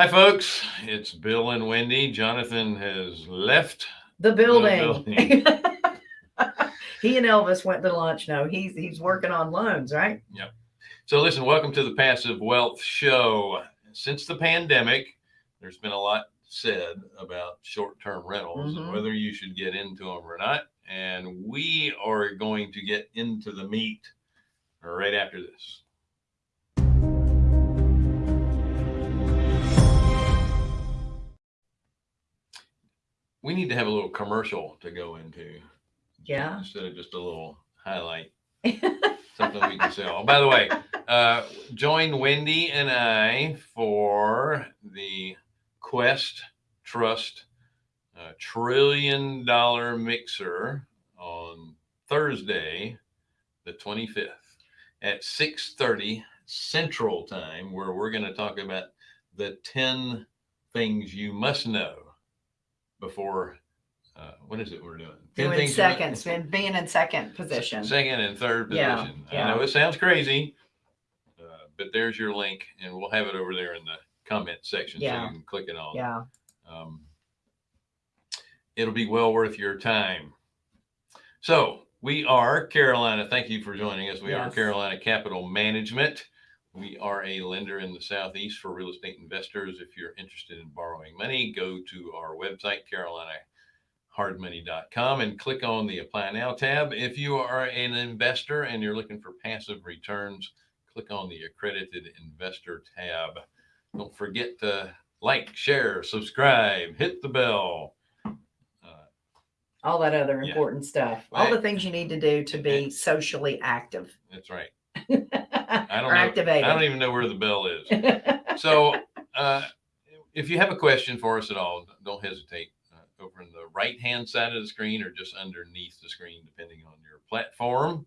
Hi, folks. It's Bill and Wendy. Jonathan has left. The building. building. he and Elvis went to lunch. No, he's he's working on loans, right? Yep. So, listen, welcome to the Passive Wealth Show. Since the pandemic, there's been a lot said about short term rentals and Mhm. whether you should get into them or not. And we are going to get into the meat right after this. We need to have a little commercial to go into Yeah. instead of just a little highlight, something we can sell. Oh, by the way, uh, join Wendy and I for the Quest Trust uh, trillion dollar mixer on Thursday, the 25th at 6:30 Central Time, where we're going to talk about the 10 things you must know before. Uh, what is it we're doing? 10 Doing things seconds, been being in second position. Second and third position. Yeah, position. I know it sounds crazy, uh, but there's your link, and we'll have it over there in the comment section so Yeah. you can click it on. Yeah. Um, it'll be well worth your time. So we are Carolina. Thank you for joining us. We are Carolina Capital Management. We are a lender in the Southeast for real estate investors. If you're interested in borrowing money, go to our website, carolinahardmoney.com, and click on the Apply Now tab. If you are an investor and you're looking for passive returns, click on the Accredited Investor tab. Don't forget to like, share, subscribe, hit the bell. Uh, All that other Yeah. important stuff. All the things you need to do to be socially active. that's right. I don't or know. activated. I don't even know where the bell is. So, uh, if you have a question for us at all, don't hesitate. Uh, over in the right hand side of the screen or just underneath the screen, depending on your platform,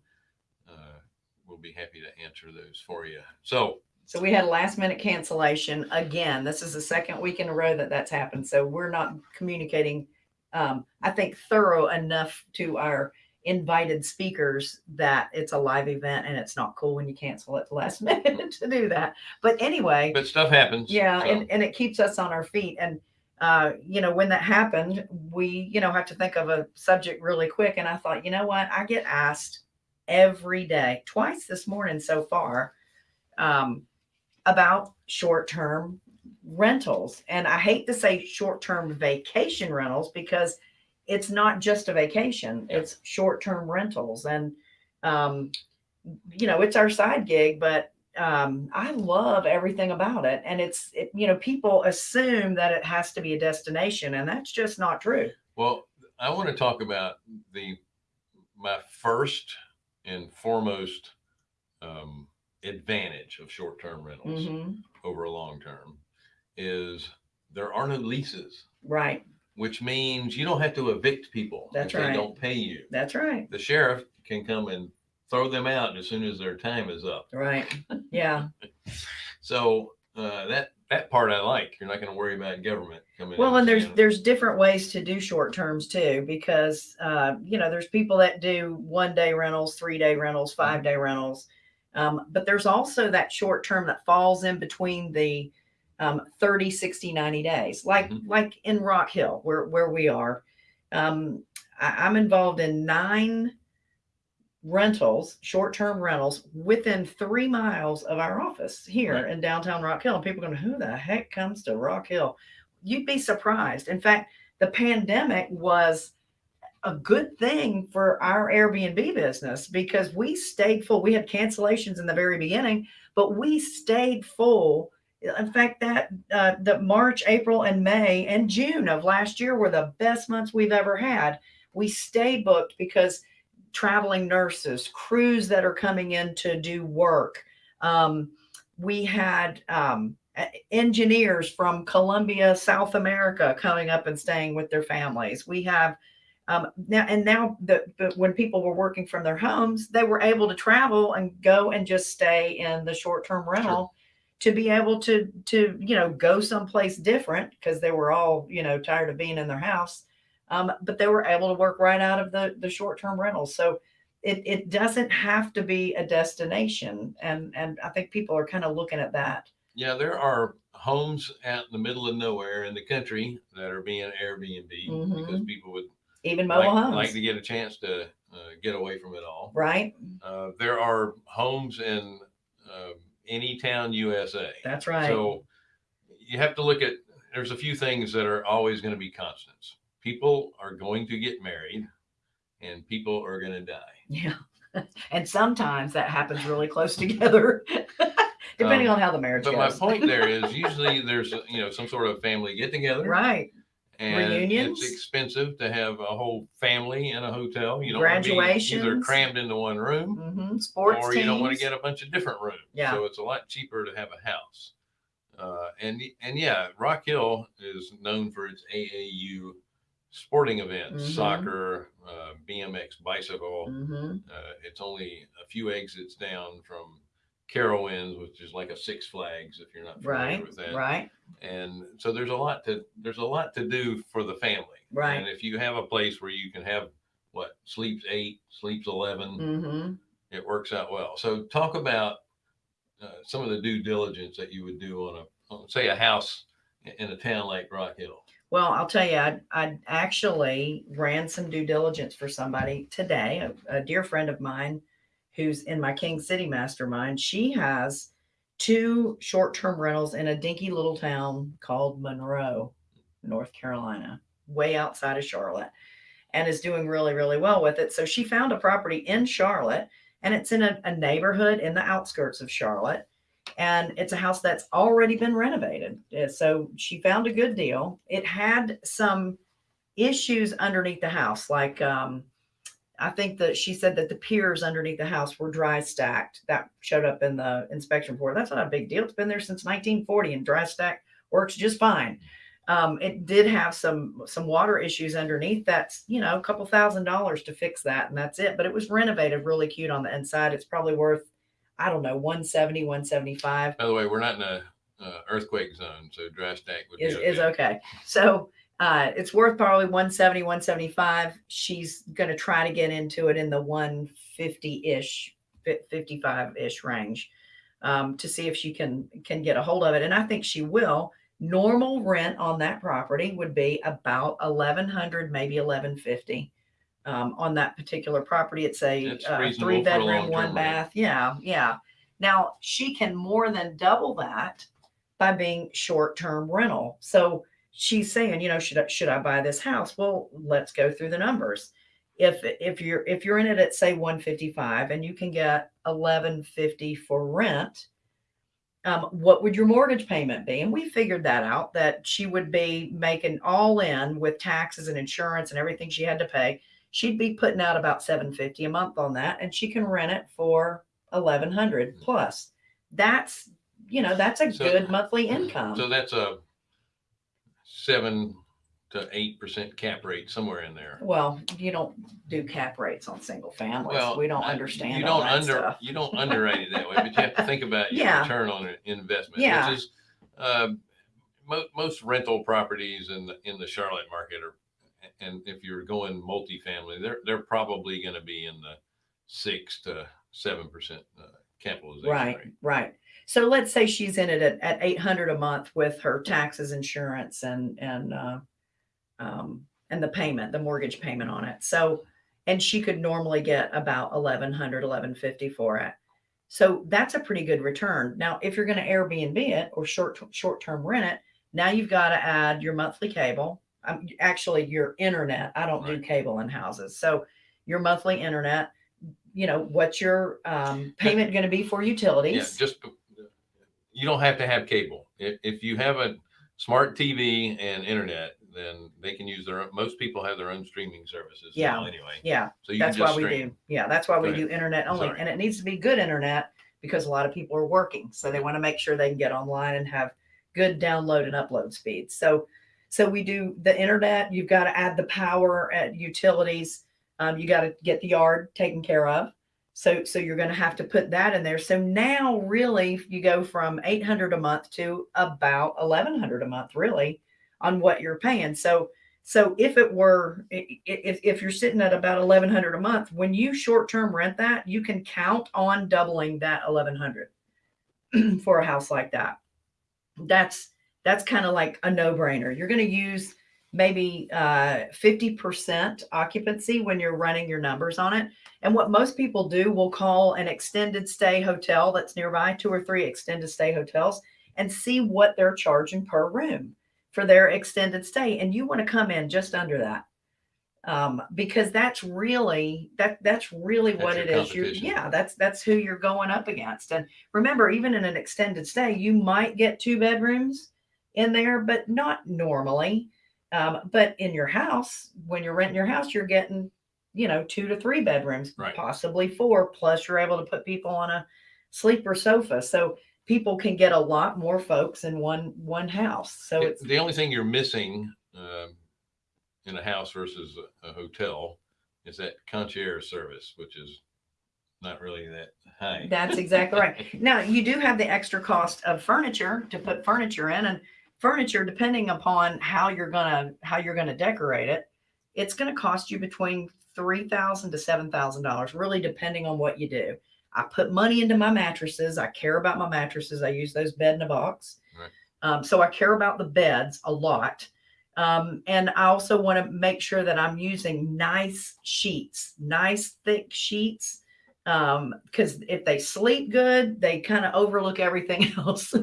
uh, we'll be happy to answer those for you. So, So we had a last minute cancellation again. This is the second week in a row that that's happened. So we're not communicating, um, I think, thorough enough to our invited speakers that it's a live event and it's not cool when you cancel at the last minute to do that. But anyway, but stuff happens. yeah, So, and, and it keeps us on our feet. And uh, you know, when that happened, we, you know, have to think of a subject really quick. And I thought, you know what? I get asked every day, twice this morning so far, um, about short-term rentals. And I hate to say short-term vacation rentals because it's not just a vacation, it's short-term rentals. And um, you know, it's our side gig, but um, I love everything about it. And it's, it, you know, people assume that it has to be a destination, and that's just not true. well, I want to talk about the my first and foremost um, advantage of short term rentals Mhm. over a long term is there are no leases. Right. Which means you don't have to evict people That's if they don't pay you. That's right. The sheriff can come and throw them out as soon as their time is up. Right. Yeah. So uh, that that part I like. You're not going to worry about government coming. In. Well, and there's there's different ways to do short terms too, because uh, you know there's people that do one day rentals, three day rentals, five day rentals, um, but there's also that short term that falls in between the um, 30, 60, 90 days, like Mhm. like in Rock Hill where where we are. Um, I, I'm involved in nine rentals, short term rentals within three miles of our office here Right. in downtown Rock Hill. And people are going, who the heck comes to Rock Hill? You'd be surprised. In fact, the pandemic was a good thing for our Airbnb business because we stayed full. We had cancellations in the very beginning, but we stayed full. In fact, that uh, the March, April, and May and June of last year were the best months we've ever had. We stayed booked because traveling nurses, crews that are coming in to do work. Um, we had um, engineers from Colombia, South America coming up and staying with their families. We have um, now, and now the, but when people were working from their homes, they were able to travel and go and just stay in the short-term rental to be able to, to, you know, go someplace different because they were all, you know, tired of being in their house. Um, but they were able to work right out of the, the short-term rentals. So it, it doesn't have to be a destination. And, and I think people are kind of looking at that. Yeah, there are homes out in the middle of nowhere in the country that are being Airbnb because Mhm. people would Even like, mobile homes, like to get a chance to uh, get away from it all. right? Uh, there are homes in uh, any town USA. That's right. So you have to look at, there's a few things that are always going to be constants. People are going to get married and people are going to die. yeah. and sometimes that happens really close together, depending Um, on how the marriage But my point there is usually there's, you know, some sort of family get together. right. And Reunions? it's expensive to have a whole family in a hotel. You don't want to be either crammed into one room hmm Sports or teams. you don't want to get a bunch of different rooms. Yeah. So it's a lot cheaper to have a house. Uh, and and yeah, Rock Hill is known for its AAU sporting events, Mhm. soccer, uh, BMX, bicycle. hmm Uh, it's only a few exits down from Carowinds, which is like a Six Flags if you're not familiar Right. with that. Right. And so there's a lot to there's a lot to do for the family. Right. And if you have a place where you can have what sleeps eight, sleeps 11 hmm it works out well. So talk about uh, some of the due diligence that you would do on a, on, say, a house in a town like Rock Hill. Well, I'll tell you, I, I actually ran some due diligence for somebody today, a, a dear friend of mine who's in my King City mastermind. She has two short term rentals in a dinky little town called Monroe, North Carolina, way outside of Charlotte, and is doing really, really well with it. So she found a property in Charlotte and it's in a, a neighborhood in the outskirts of Charlotte and it's a house that's already been renovated. Uh, So she found a good deal. It had some issues underneath the house, like um, I think that she said that the piers underneath the house were dry stacked. That showed up in the inspection report. That's not a big deal. It's been there since 1940, and dry stack works just fine. Um, it did have some some water issues underneath. That's you know a couple thousand dollars to fix that, and that's it. But it was renovated really cute on the inside. It's probably worth I don't know 170, 175 By the way, we're not in a uh, earthquake zone, so dry stack would is, be is okay. okay. So uh, it's worth probably 170, 175. She's going to try to get into it in the 150 ish, 55 ish range um, to see if she can can get a hold of it. And I think she will. Normal rent on that property would be about 1100, maybe 1150. Um, on that particular property, it's a uh, three bedroom, one rent. bath. Yeah, yeah. Now she can more than double that by being short-term rental. So she's saying, you know, should I, should I buy this house? Well, let's go through the numbers. If if you're if you're in it at say 155 and you can get 1150 for rent, um, what would your mortgage payment be? And we figured that out that she would be making all in with taxes and insurance and everything she had to pay. She'd be putting out about 750 a month on that, and she can rent it for 1100 plus. That's you know that's a So- good monthly income. So that's a seven to eight percent cap rate somewhere in there. Well, you don't do cap rates on single families. Well, we don't I- understand You all don't that under stuff. you don't underwrite it that way, but you have to think about your Yeah. return on an investment, Yeah. which is uh, mo- most rental properties in the in the Charlotte market are, and if you're going multifamily, they're they're probably going to be in the six to seven percent uh, capitalization Right, rate. right. So let's say she's in it at, at 800 a month with her taxes, insurance, and and uh, um, and the payment, the mortgage payment on it. So, and she could normally get about 1100, 1150 for it. So that's a pretty good return. Now, if you're going to Airbnb it or short short term rent it, now you've got to add your monthly cable. Um, actually, your internet. I don't do cable in houses, so your monthly internet. You know what's your um, payment going to be for utilities? Yeah, just you don't have to have cable. If if you have a smart TV and internet, then they can use their own. Most people have their own streaming services Yeah. now anyway. yeah, So you that's can why just we do. Yeah, that's why we do internet only, Sorry. and it needs to be good internet because a lot of people are working, so they want to make sure they can get online and have good download and upload speeds. So, so we do the internet. You've got to add the power at utilities. Um, you got to get the yard taken care of. So, so you're going to have to put that in there. So now, really, you go from 800 a month to about 1100 a month, really, on what you're paying. So, so if it were, if, if you're sitting at about 1100 a month, when you short term rent that, you can count on doubling that 1100 for a house like that. that's that's kind of like a no-brainer. You're going to use maybe uh, 50% occupancy when you're running your numbers on it. And what most people do will call an extended stay hotel that's nearby, two or three extended stay hotels, and see what they're charging per room for their extended stay. And you want to come in just under that. Um, because that's really that that's really That's what it is. You competition. yeah, that's that's who you're going up against. And remember, even in an extended stay, you might get two bedrooms in there, but not normally. Um, but in your house, when you're renting your house, you're getting, you know, two to three bedrooms, Right. possibly four. Plus, you're able to put people on a sleeper sofa, so people can get a lot more folks in one one house. So It- it's the only thing you're missing um, in a house versus a, a hotel is that concierge service, which is not really that high. That's exactly right. Now, you do have the extra cost of furniture to put furniture in and furniture, depending upon how you're gonna, how you're gonna decorate it, it's gonna cost you between three thousand to seven thousand dollars, really depending on what you do. I put money into my mattresses. I care about my mattresses. I use those bed in a box. Right. Um, so I care about the beds a lot. Um, and I also want to make sure that I'm using nice sheets, nice thick sheets um because if they sleep good they kind of overlook everything else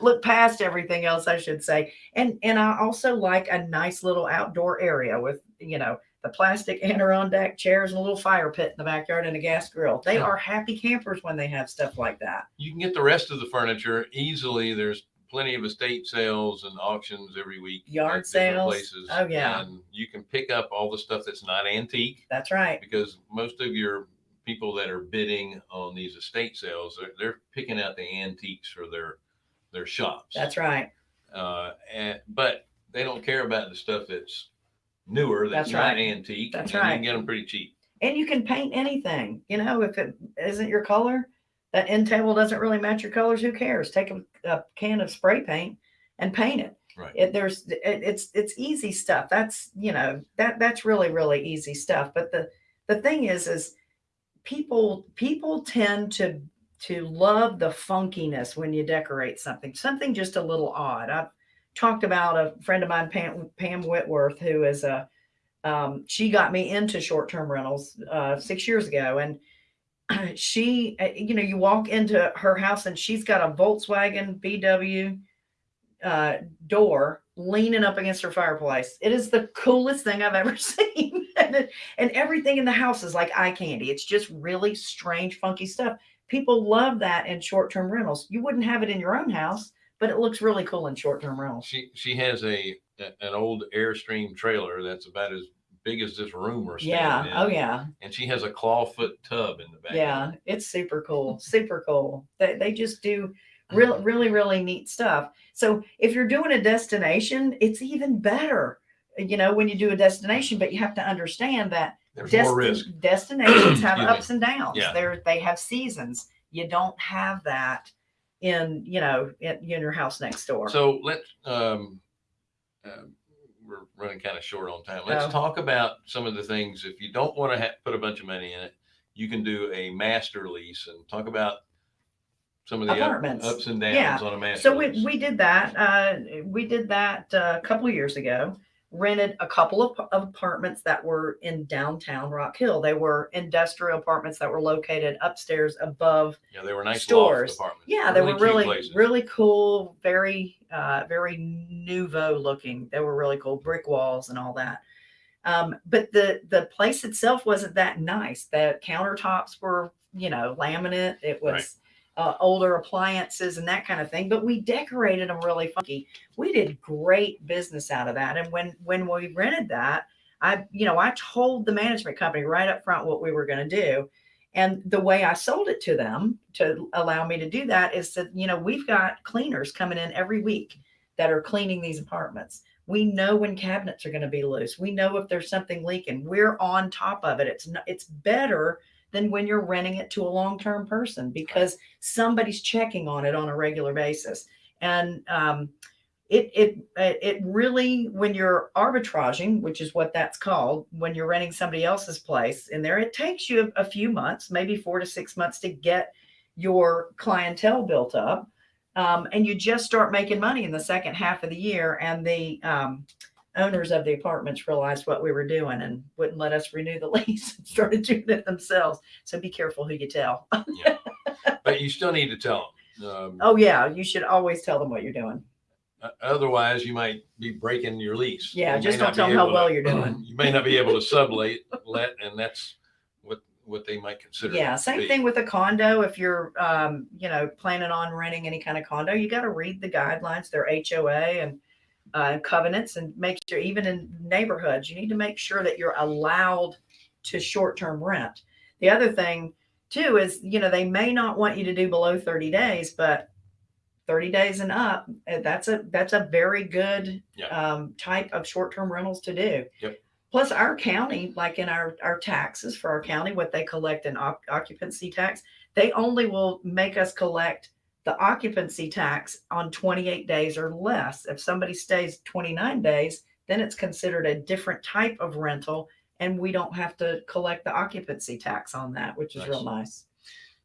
look past everything else i should say and and i also like a nice little outdoor area with you know the plastic adirondack chairs and a little fire pit in the backyard and a gas grill they are happy campers when they have stuff like that You can get the rest of the furniture easily. There's plenty of estate sales and auctions every week. Yard sales. Places. Oh, yeah. And you can pick up all the stuff that's not antique. that's right because most of your people that are bidding on these estate sales, they're, they're picking out the antiques for their their shops. that's right Uh, and but they don't care about the stuff that's newer, that's, That's not right. antique. That's and You right. can get them pretty cheap. and you can paint anything you know if it isn't your color that end table doesn't really match your colors who cares take a, a can of spray paint and paint it Right. it there's it, it's it's easy stuff that's you know that that's really really easy stuff but the the thing is is people people tend to to love the funkiness when you decorate something something just a little odd. I've talked about a friend of mine pam, pam whitworth who is a um, she got me into short-term rentals uh, six years ago and she uh, you know you walk into her house and she's got a volkswagen VW uh, door leaning up against her fireplace. It is the coolest thing i've ever seen. And, and everything in the house is like eye candy. It's just really strange funky stuff people love that in short-term rentals you wouldn't have it in your own house but it looks really cool in short-term rentals She she has a an old Airstream trailer that's about as big as this room we're standing yeah in. oh yeah And she has a clawfoot tub in the back. Yeah, it's super cool. Super cool. They, they just do really, mm-hmm. really, really neat stuff. So if you're doing a destination, it's even better, you know, when you do a destination, but you have to understand that There's more risk. destinations have Excuse me. ups and downs. Yeah. They're, they have seasons. You don't have that in, you know, in, in your house next door. So let's, um, uh, we're running kind of short on time. Let's Oh. talk about some of the things. If you don't want to ha- put a bunch of money in it, you can do a master lease and talk about some of the up- Apartments. ups and downs Yeah. on a master So we, lease. we did that. Uh, we did that uh, a couple of years ago. Rented a couple of, of apartments that were in downtown Rock Hill. They were industrial apartments that were located upstairs above. yeah, they were nice stores. apartments. Yeah, they were really, places. really cool. Very, uh, very nouveau looking. They were really cool, brick walls and all that. Um, but the the place itself wasn't that nice. The countertops were, you know, laminate. It was Right. Uh, older appliances and that kind of thing. But we decorated them really funky. We did great business out of that. And when when we rented that, I you know I told the management company right up front what we were going to do. And the way I sold it to them to allow me to do that is that, you know, we've got cleaners coming in every week that are cleaning these apartments. We know when cabinets are going to be loose. We know if there's something leaking. We're on top of it. It's not, it's better than when you're renting it to a long-term person because somebody's checking on it on a regular basis. And um, it it it really when you're arbitraging, which is what that's called, when you're renting somebody else's place in there, it takes you a, a few months, maybe four to six months to get your clientele built up. Um, and you just start making money in the second half of the year. And the um, owners of the apartments realized what we were doing and wouldn't let us renew the lease and started doing it themselves. So be careful who you tell. But you still need to tell them. Um, Oh, yeah. You should always tell them what you're doing. Otherwise, you might be breaking your lease. Yeah, You just don't tell them how well to- you're doing. You may not be able to sublet, let, and that's what, what they might consider. Yeah, same be. thing with a condo. If you're, um, you know, planning on renting any kind of condo, you got to read the guidelines, their HOA and uh, covenants, and make sure even in neighborhoods, you need to make sure that you're allowed to short-term rent. The other thing too is, you know, they may not want you to do below 30 days, but 30 days and up, uh, that's a that's a very good Yeah. um, type of short-term rentals to do. Yep. Plus, our county, like in our our taxes for our county, what they collect in oc- occupancy tax, they only will make us collect the occupancy tax on 28 days or less. If somebody stays 29 days, then it's considered a different type of rental, and we don't have to collect the occupancy tax on that, which is real nice.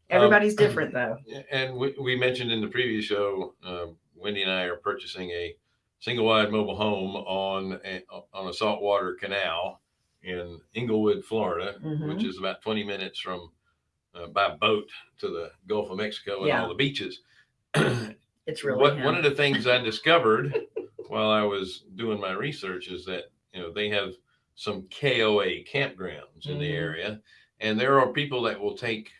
Um, Everybody's different though. And we, we mentioned in the previous show, um, Wendy and I are purchasing a single wide mobile home on a, on a saltwater canal in Englewood, Florida, Mhm. which is about 20 minutes from uh, by boat to the Gulf of Mexico and Yeah. all the beaches. It's really what, one of the things I discovered while I was doing my research is that you know they have some KOA campgrounds in the Mhm. area, and there are people that will take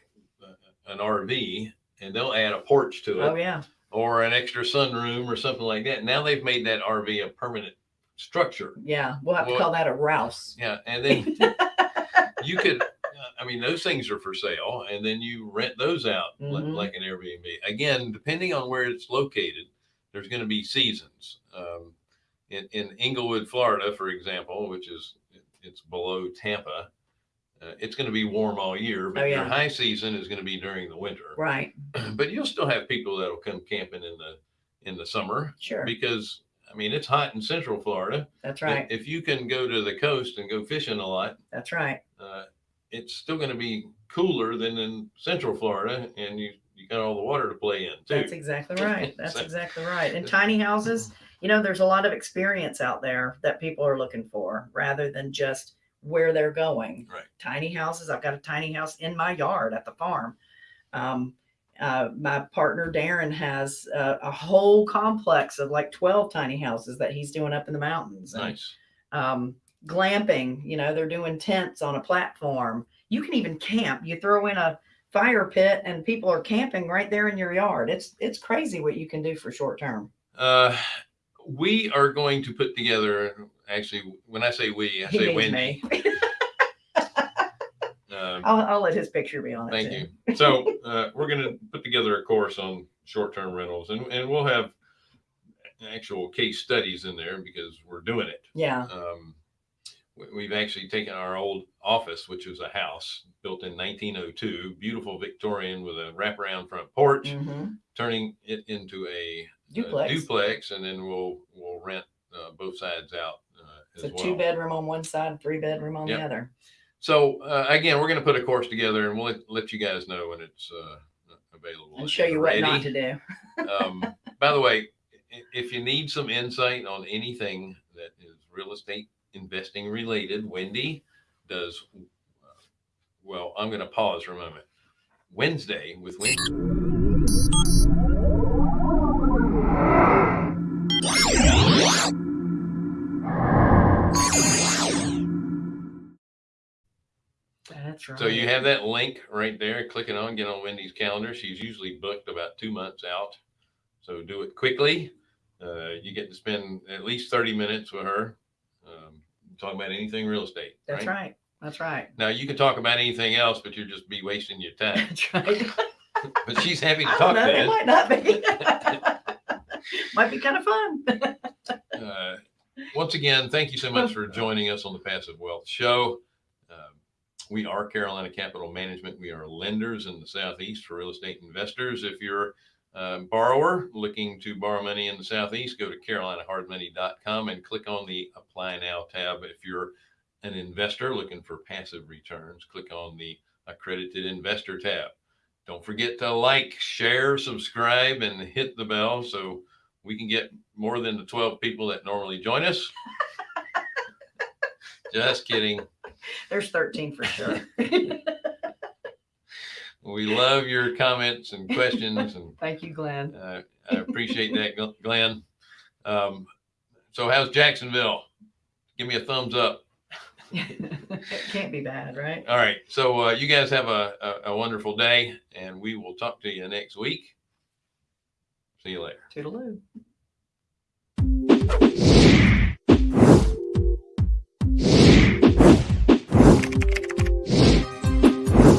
uh, an RV and they'll add a porch to it oh yeah, or an extra sunroom or something like that. Now they've made that RV a permanent structure. yeah. We'll have to call that a Rouse. Yeah, and then you could. I mean, those things are for sale, and then you rent those out li- Mhm. like an Airbnb. Again, depending on where it's located, there's going to be seasons. Um, in in Englewood, Florida, for example, which is it's below Tampa, uh, it's going to be warm all year, but Oh, your high season is going to be during the winter. Right. But you'll still have people that'll come camping in the in the summer Sure. because I mean it's hot in Central Florida. That's right. If you can go to the coast and go fishing a lot, That's right. uh, it's still going to be cooler than in Central Florida, and you you got all the water to play in too. That's exactly right. That's So- exactly right. And tiny houses, you know, there's a lot of experience out there that people are looking for rather than just where they're going. Right. Tiny houses. I've got a tiny house in my yard at the farm. Um, uh, my partner Darren has uh, a whole complex of like 12 tiny houses that he's doing up in the mountains. And, nice. um, glamping, you know, they're doing tents on a platform. You can even camp. You throw in a fire pit and people are camping right there in your yard. It's it's crazy what you can do for short term. Uh, we are going to put together. Actually, when I say we, I He say me. Um, I'll, I'll let his picture be on it. Thank you. So uh, we're going to put together a course on short-term rentals, and, and we'll have actual case studies in there because we're doing it. Yeah. Um, we've actually taken our old office, which was a house built in 1902, beautiful Victorian with a wraparound front porch, Mhm. turning it into a a Duplex. duplex, and then we'll we'll rent uh, both sides out uh, It's as a well. two bedroom on one side, three bedroom on Yep. the other. So uh, again, we're going to put a course together, and we'll let, let you guys know when it's uh, available And show you what not to do. um, by the way, if you need some insight on anything that is real estate investing related, Wendy does. Well, I'm going to pause for a moment. Wednesday with Wendy. That's right. So you have that link right there. Click it on, get on Wendy's calendar. She's usually booked about two months out. So do it quickly. Uh, you get to spend at least 30 minutes with her um, talking about anything real estate. That's right. That's right. Now you can talk about anything else, but you'll just be wasting your time. That's right. But she's happy to talk know. It might not be. might be kind of fun. Uh, once again, thank you so much for joining us on the Passive Wealth Show. Um, we are Carolina Capital Management. We are lenders in the Southeast for real estate investors. If you're a borrower looking to borrow money in the Southeast, go to carolinahardmoney.com and click on the Apply Now tab. If you're an investor looking for passive returns, click on the Accredited Investor tab. Don't forget to like, share, subscribe, and hit the bell so we can get more than the 12 people that normally join us. Just kidding. There's 13 for sure. We love your comments and questions, and Thank you, Glenn. uh, I appreciate that, Glenn. Um, so, how's Jacksonville? Give me a thumbs up. it can't be bad, right? All right. So, uh, you guys have a, a, a wonderful day, and we will talk to you next week. See you later. Toodaloo.